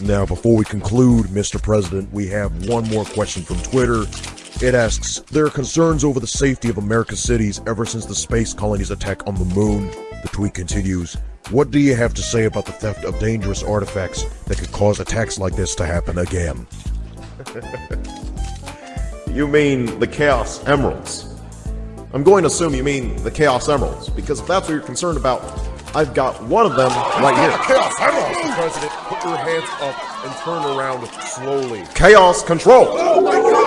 Now, before we conclude, Mr. President, we have one more question from Twitter. It asks There are concerns over the safety of America's cities ever since the space colony's attack on the moon. The tweet continues What do you have to say about the theft of dangerous artifacts that could cause attacks like this to happen again? You mean the Chaos Emeralds? I'm going to assume you mean the Chaos Emeralds, because if that's what you're concerned about, I've got one of them right here. Chaos! Mr. President, put your hands up and turn around slowly. Chaos Control! Oh!